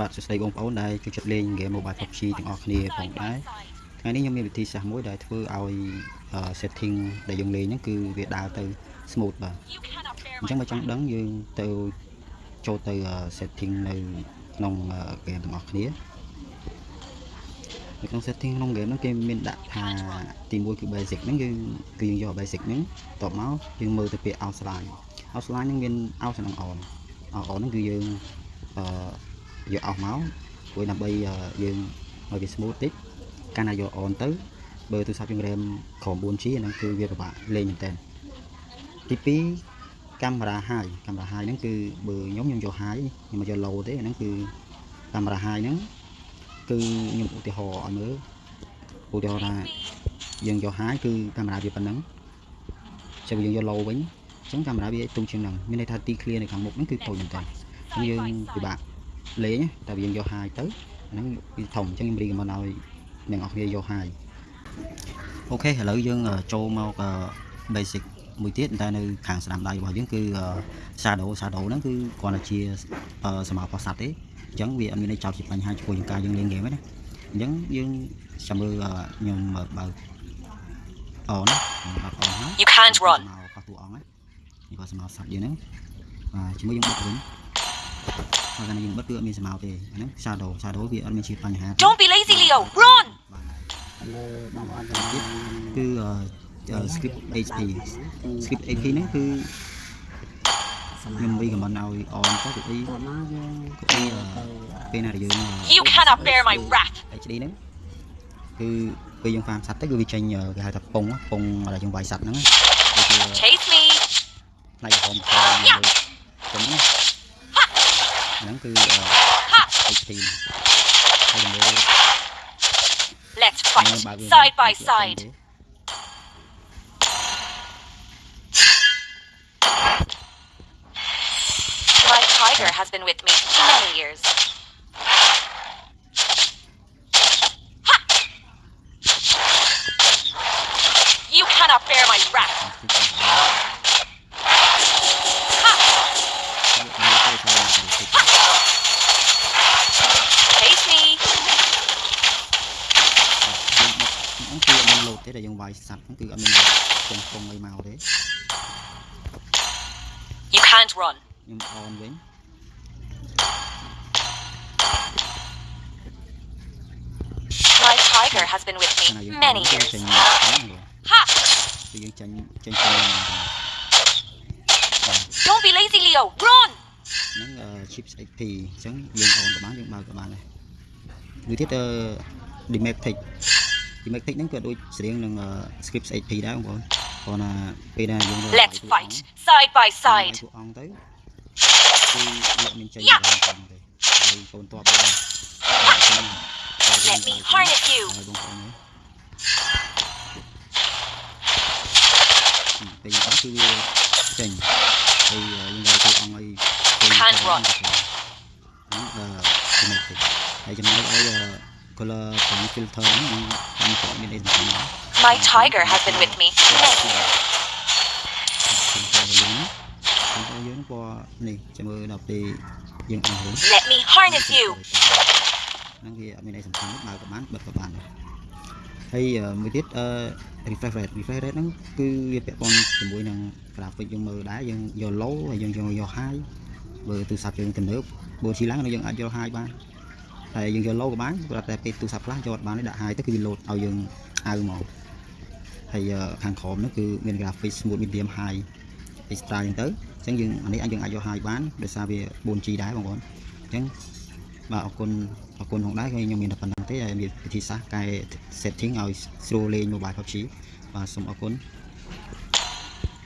បាទសួស្តីបងប្អូនដែលចូលចិត្តលេងហ្គេម Mobile PUBG ទាំងអស់គ្នាផងដែរថ្ងៃនេះខ្ញុំមានវិធីសាស្ត្រមួយដែលធ្វើឲ្យ setting ដែលយើងលេងហ្នឹងគឺវាដើរទៅ smooth បាទអញ្ចឹងបើចង់ដឹងយើងទៅចូលទៅ setting នៅក្នុងហ្គេមទាំងអស់គ្នានៅក្នុង setting ក្នុង game ហ្នឹងគេមានដាក់ថាទី1គឺ basic ហ្នឹងយើងគឺយើងយក basic ហ្នឹងតបមកយើងមើលទៅពាក្យ outline outline ហ្នឹងមាន out និង on on ហ្នឹងគឺយើងអឺ យកអស់មកព្រោះដើម្បីយើងឲ្យវា smooth តិចកាលណាយក on ទៅបើទូរស័ព្ទយើង RAM ក្រោម 4G ហ្នឹងគឺវាពិបាកលេងមែនតើទី2កាមេរ៉ា high កាមេរ៉ា high ហ្នឹងគឺបើខ្ញុំខ្ញុំយក high ខ្ញុំមកយក low ទេហ្នឹងគឺកាមេរ៉ា high ហ្នឹងគឺខ្ញុំឧទាហរណ៍ឲ្យមើលឧទាហរណ៍ថាយើងយក high គឺកាមេរ៉ាវាប៉ុណ្ណឹងចាំយើងយក low វិញអញ្ចឹងកាមេរ៉ាវាទុំជាងហ្នឹងមានន័យថាទី clear នៅខាងមុខហ្នឹងគឺតូចមែនតើអញ្ចឹងយើងពិបាក លេងតែយើងយក high ទៅហ្នឹងវាធំអញ្ចឹងខ្ញុំរីកមិនឲ្យអ្នកនរគ្នាយក high អូខេឥឡូវយើងចូលមក basic មួយទៀតតែនៅខាងស្ដាំដៃរបស់យើងគឺ shadow shadow ហ្នឹងគឺគ្រាន់តែជាសមោប្រសាទទេអញ្ចឹងវាអត់មានន័យចោតជាបញ្ហាចំពោះយើងការយើងលេងហ្គេមទេណាអញ្ចឹងយើងចាំមើលខ្ញុំបើកអូនបើកអូនហើយ You can't run មកប៉ះតួអង្គហ្នឹងនេះក៏សមោសាច់យើងហ្នឹងបាទជាមួយយើងបិទវិញ ហើយកាលណាយើងបិទគឺអត់មានសមោទេអាហ្នឹង shadow shadow វាអត់មានជាបញ្ហា Don't be lazy, Leo. Run! លើបងប្អូនទៀតគឺ script HP script HP ហ្នឹងគឺខ្ញុំរីកមិនឲ្យអនទៅគឺអីគឺអីពេលណាដែលយើង You cannot bear my wrath. HD ហ្នឹងគឺពេលយើង farm សัตว์ទៅគឺវាចេញគេហៅថាពងពងដែលយើងវាយសัตว์ហ្នឹងគឺ Chase me. ផ្នែកក្រោមក្រោម Let's fight side by side. My tiger has been with me many years. You cannot bear my wrath. ទេដែលយើងវាយសัตว์ហ្នឹងគឺអត់មានពងពងអីមកទេ You can't run. ខ្ញុំអនវិញ My tiger has been with ណា me យើង many ចេញ years. ចេញ Ha! គឺយើងចេញចេញចេញ Don't be lazy, Leo. Run! ហ្នឹង chips XP អញ្ចឹងយើងអនក៏បានយើងបើកក៏បានដែរមួយទៀត Dematic Dematic ហ្នឹងក៏ដូចស្រៀងនឹង script XP ដែរបងប្អូនគ្រាន់តែពេលណាយើង Let's fight side by side. ពួកអង្គទៅគឺលោកមានចេញដល់ផងទេហើយកូនតបទៅ Let me harness you. ហើយបងប្អូនមើលពេលយើងអត់គឺវាចេញហើយយើងយកពួកអង្គឲ្យ Can't run. ហ្នឹងអឺចំណុចតិចហើយចំណុចឲ្យ color point filter ហ្នឹងខ្ញុំក៏មានអីសំខាន់ដែរ My tiger has been with me many years. ខ្ញុំយើងពណ៌នេះចាំមើលដល់ពេលយើងអស់វិញ Let me harness you. ហ្នឹងវាអត់មានអីសំខាន់ទេបើក៏បានបិទក៏បានដែរហើយមួយទៀតអឺ refresh rate refresh rate ហ្នឹងគឺវាពាក់ព័ន្ធជាមួយនឹង graphic យើងមើលដែរយើងយក low ហើយយើងយកយក high បើទូរស័ព្ទយើងទំនើប 4G ឡើងយើងអាចយក high បាន ហើយយើងយក low ក៏បានព្រោះតែពេលទូរស័ព្ទខ្លះយកអត់បានទេដាក់ high ទៅគឺវា load ឲ្យយើងអៅមកហើយខាងក្រោមហ្នឹងគឺមាន graphic smooth medium high extra អញ្ចឹងទៅអញ្ចឹងយើងអានេះអាចយើងអាចយក high បានដោយសារវា 4G ដែរបងប្អូនអញ្ចឹងបាទអរគុណអរគុណផងដែរខ្ញុំមានតែប៉ុណ្្នឹងទេហើយមានវិធីសាស្ត្រកែ setting ឲ្យស្រួលលេង mobile PUBG បាទសូមអរគុណ